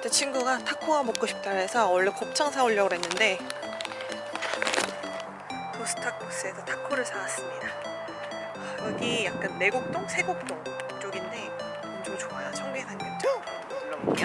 제 친구가 타코가 먹고 싶다 해서 원래 곱창 사오려고 했는데 도스타코스에서 타코를 사왔습니다. 여기 약간 내곡동? 세곡동 쪽인데 엄청 좋아요. 청계산경장 눌러볼게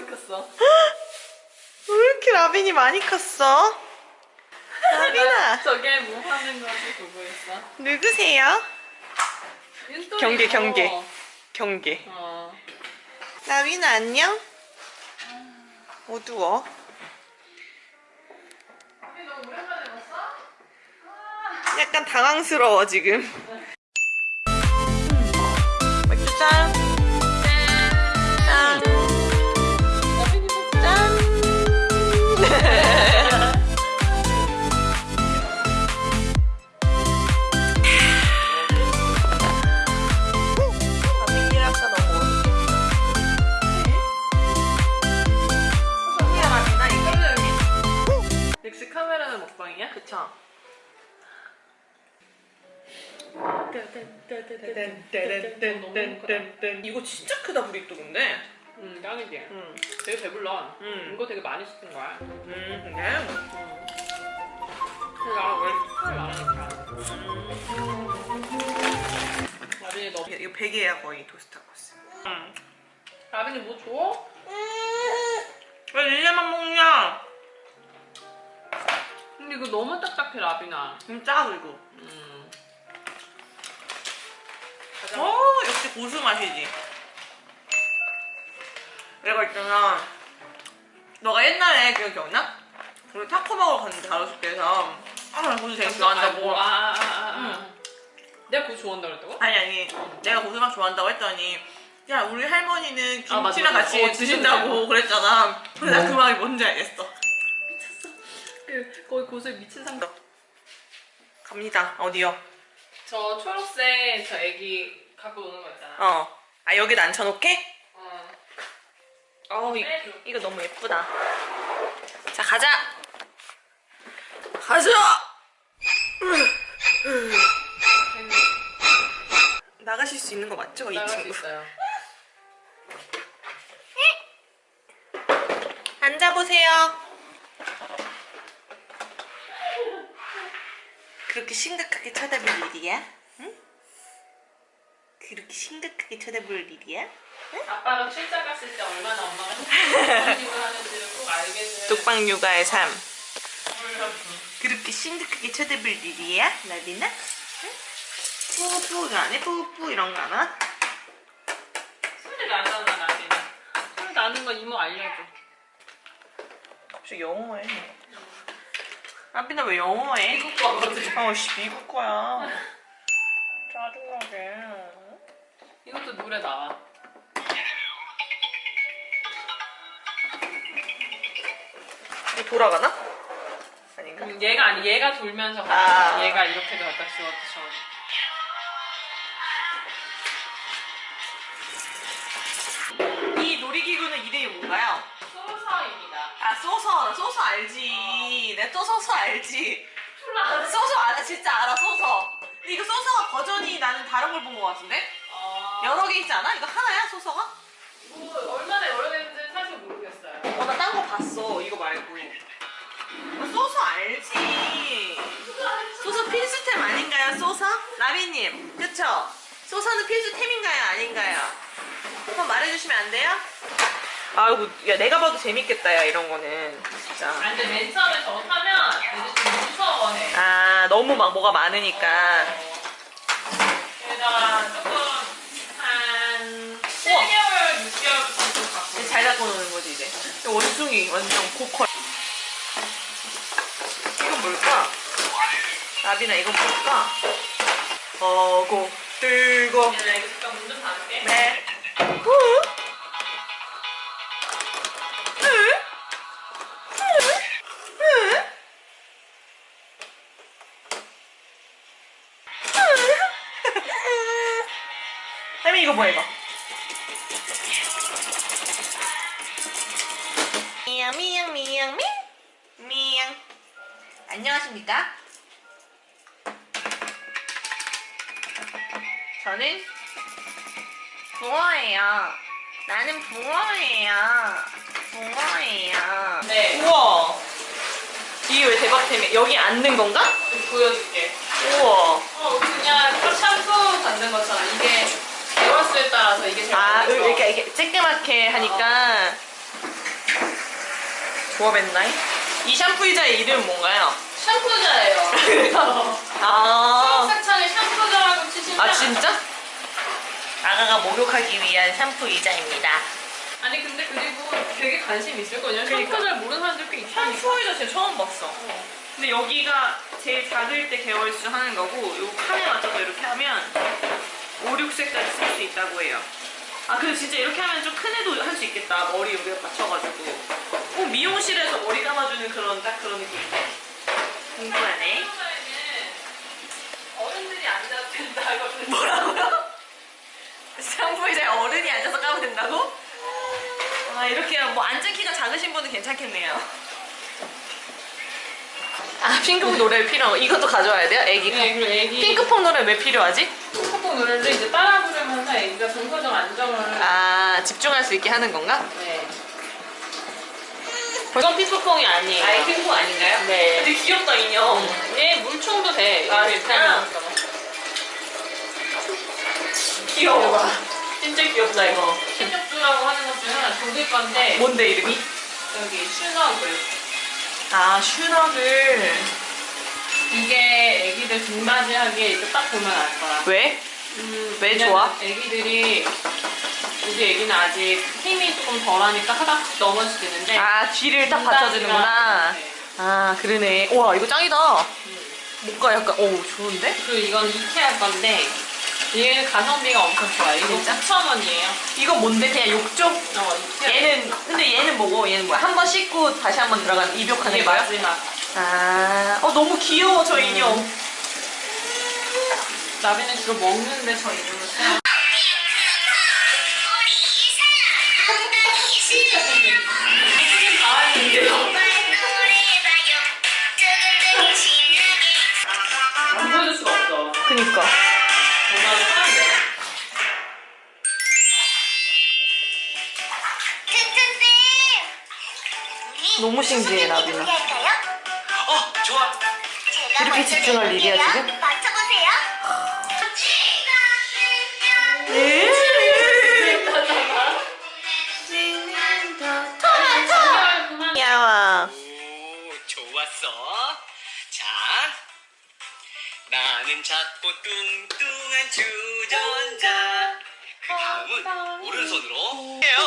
많이 컸어. 왜 이렇게 라빈이 많이 컸어? 라빈아 저게 뭐 하는 건지 보고 있어. 누구세요? 경계, 뭐. 경계. 경계 어. 라빈아 안녕? 어두워? 약간 당황스러워 지금 맥주 짠. 이거 진짜 크다 브리또 근데. 응, 짱이지. 응. 되게 배불러. 응. 이거 되게 많이 시킨 거야. 음, 근데. 응. 근데 나랑 원래 식감이 많으니까. 라빈이 너. 이거 베개야 거의 토스타코스. 응. 라빈이 뭐 줘? 왜 릴레만 먹냐? 근데 이거 너무 딱딱해 라빈아. 진짜 그리고. 음. 고수 맛이지. 내가 있잖아. 너가 옛날에 그거 기억나? 우리 타코 먹으러 갔는데 가로수길에서 아, 나 고수 되게 좋아한다고. 아, 아, 아, 아. 아. 내가 그거 좋아한다 그랬다고? 아니 아니 내가 고수 맛 좋아한다고 했더니 야 우리 할머니는 아, 김치랑. 같이 어, 드신다고. 그랬잖아. 그래서 나그 말이 뭔지 알겠어. 그 거기 고수에 미친 상태. 갑니다. 어디요? 저 초록색 저 애기 갖고 노는 거 있잖아. 어. 아 여기다 앉혀놓게? 어. 어 이. 이거 너무 예쁘다. 자 가자. 가자. 나가실 수 있는 거 맞죠? 이 나갈 수 친구. 있어요. 앉아보세요. 그렇게 심각하게 쳐다볼 일이야? 응? 그렇게 심각하게 쳐다볼 일이야? 아빠가 출장 갔을 때 얼마나 엄마가 행복을 하는지를 꼭 돼. 독방 육아의 삶. 그렇게 심각하게 쳐다볼 일이야? 나비나? 응? 뿌뿌 안 해? 뿌뿌 이런 거 안 하? 소리 나잖아 나한테. 소리 나는 건 이모 알려줘. 갑자기 영어해. 나비나 왜 영어해? 미국 거거든. 어, 씨, 미국 거야. 짜증나게. 이것도 노래 나와. 이거 돌아가나? 아닌가? 음, 얘가 아니 얘가 돌면서 아. 갖다 얘가 이렇게도 갖다 씌웠죠. 이 놀이기구는 이름이 뭔가요? 소서입니다. 아, 소서. 소서 알지. 내또 소서 알지. 소서 알아. 진짜 알아, 소서. 근데 이거 소서 버전이 나는 다른 걸 본 것 같은데? 어, 여러 개 있지 않아? 이거 하나야, 소서가? 뭐 얼마나 여러 개인지는 사실 모르겠어요. 어, 나 딴 거 봤어. 이거 말고. 어, 소서 알지. 소서 필수템 아닌가요, 소서? 라비님, 그쵸? 소서는 필수템인가요? 아닌가요? 한번 말해주시면 안 돼요? 아이고, 야, 내가 봐도 재밌겠다, 야, 이런 거는. 진짜. 아, 근데 맨 처음에 저거 타면 애들 좀 무서워해. 아, 너무 막 뭐가 많으니까. 게다가 조금 한 7개월, 6개월 정도 갖고. 잘 갖고 노는 거지, 이제. 원숭이, 완전 고퀄. 이건 뭘까? 라비나, 이건 뭘까? 어고, 들고. 미양 미양 미양 미 미양. 안녕하십니까? 저는 붕어예요. 나는 붕어예요. 붕어예요. 네. 우와. 이게 왜 대박템이 여기 앉는 건가? 보여줄게. 우와. 어, 그냥 딱 샴푸 받는 것처럼 이게 개월수에 따라서 이게 제일 아, 먼저. 이렇게, 이렇게 쬐끄맣게 하니까. 조합했나이? 이 샴푸 의자의 이름은 뭔가요? 샴푸자예요. 그래서 아. 수학창에 샴푸자라고 치시면 아, 진짜? 아가가 목욕하기 위한 샴푸 의자입니다. 아니 근데 그리고 되게 관심 있을 거예요. 그러니까. 샴푸 잘 모르는 사람들 꽤 있다니까. 샴푸 의자 제가 처음 봤어. 근데 여기가 제일 작을 때 개월수 하는 거고 요 칸에 맞춰서 이렇게 하면 5, 6색까지 쓸 수 있다고 해요. 아 근데 진짜 이렇게 하면 좀 큰 애도 할 수 있겠다. 머리 여기에 받쳐가지고. 꼭 미용실에서 머리 감아주는 그런 딱 그런 느낌인데. 궁금하네. 어른들이 앉아도 된다고. 뭐라고요? 의자에 어른이 앉아서 까면 된다고? 아 이렇게 뭐 앉은 키가 작으신 분은 괜찮겠네요. 아 핑크퐁 노래 필요한 거 이것도 가져와야 돼요? 애기 네, 그리고 애기 핑크퐁 노래 왜 필요하지? 핑크퐁 노래를 이제 따라 부르면서 애기가 정서적 안정을 아 집중할 수 있게 하는 건가? 네. 이건 핑크퐁이 아니에요. 아이 핑크퐁 아닌가요? 네. 되게 귀엽다 인형. 얘 물총도 돼. 아, 진짜? 귀여워. 진짜 귀엽다 이거. 신육주라고 하는 것 중에 독일 건데 뭔데 이름이? 여기 슈너글 아 슈너글. 이게 애기들 등받이 하기에 이렇게 딱 보면 알 거야. 왜? 음, 왜 좋아? 애기들이 우리 애기는 아직 힘이 조금 덜하니까 하다씩 넘어질 수 있는데 아 뒤를 딱 받쳐주는구나. 네. 아 그러네. 우와 이거 짱이다. 음. 뭔가 약간 오 좋은데? 그리고 이건 이케아 건데 얘는 가성비가 엄청 좋아요. 이거 진짜? 9,000원이에요. 이건 뭔데 그냥 욕조? 어, 이케아. 얘는 근데 얘는 뭐고 얘는 뭐야? 한 번 씻고 다시 한 번 들어가는 입욕하는 이게 거야? 마지막. 아, 어 너무 귀여워 저 인형. 나비는 주로 먹는데 저 이름을 써요. 아, 근데요? 안 보여줄 수가 없어. 그니까. 정말. 너무 신기해, 나비는. 어, 좋아. 이렇게 집중할 일이야, 지금? 나는 작고 뚱뚱한 주전자. 그 다음은 오른손으로 해요.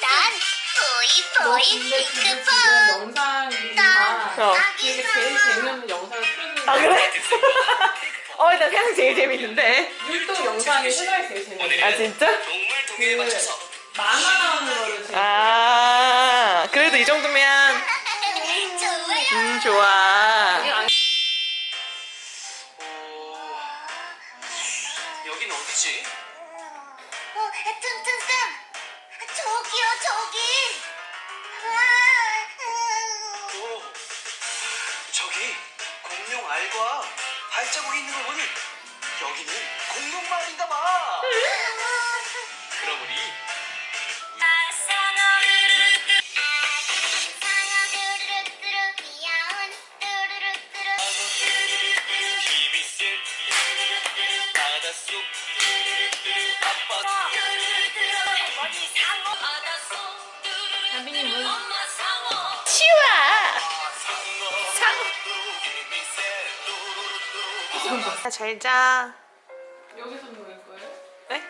너난 보이 보이 핑크퐁. 지금 영상이 다 어. 이게 제일 재밌는 영상을 틀어주는 아. 그래? 어 일단 세상 제일 재밌는데. 율동 영상이 세상에 제일 재밌어. 아 진짜? 정말 그 맞춰서 만화 나오는 거를 제일 아 그래도 이 정도면. 음 좋아. 여긴 어디지? 어. 저기요, 저기. 오, 저기 공룡 알과 발자국이 있는 걸 보니 여기는 공룡마을인가 봐. 그럼 우리 바닷속 아빠 봤어. 잘자 여기서 먹을 거예요? 네?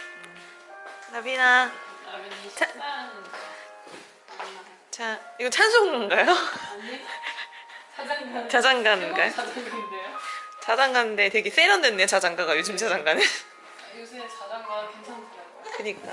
나비나 라면이 자- 식사하는 자 이거 찬송가인가요? 아니 자장가 자장가인가요? 자장가인데요? 자장가인데 되게 세련됐네 자장가가 요즘 자장가는 요새 자장가 괜찮더라고요. 그니까